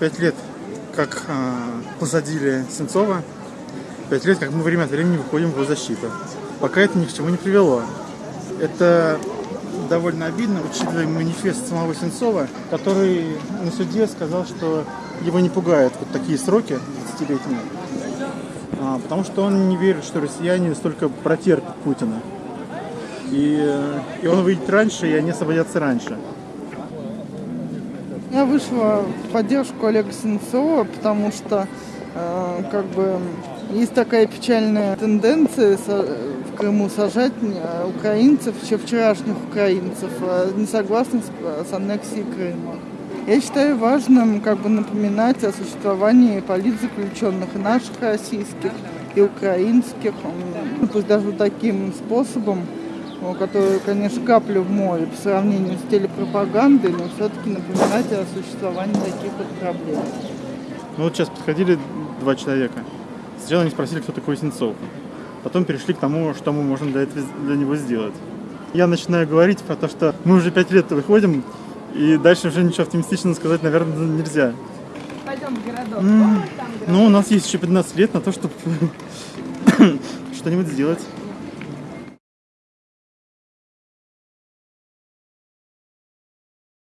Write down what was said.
Пять лет, как э, посадили Сенцова, пять лет, как мы время от времени выходим в его защиту. Пока это ни к чему не привело. Это довольно обидно, учитывая манифест самого Сенцова, который на суде сказал, что его не пугают вот такие сроки 20-летние, а, потому что он не верит, что россияне столько протерпят Путина. И, э, и он выйдет раньше, и они освободятся раньше. Я вышла в поддержку Олега Сенцова, потому что э, как бы есть такая печальная тенденция в Крыму сажать э, украинцев, еще вчерашних украинцев, э, не согласных с, с аннексией Крыма. Я считаю важным как бы напоминать о существовании политзаключенных наших российских, и украинских, пусть даже таким способом, который, конечно, капля в море по сравнению с телепропагандой, но все-таки напоминать о существовании таких вот проблем. Ну вот сейчас подходили два человека. Сначала они спросили, кто такой Сенцов. Потом перешли к тому, что мы можем для, этого, для него сделать. Я начинаю говорить про то, что мы уже пять лет выходим, и дальше уже ничего оптимистичного сказать, наверное, нельзя. Пойдем в городок. Mm. Ну, у нас есть еще 15 лет на то, чтобы что-нибудь сделать.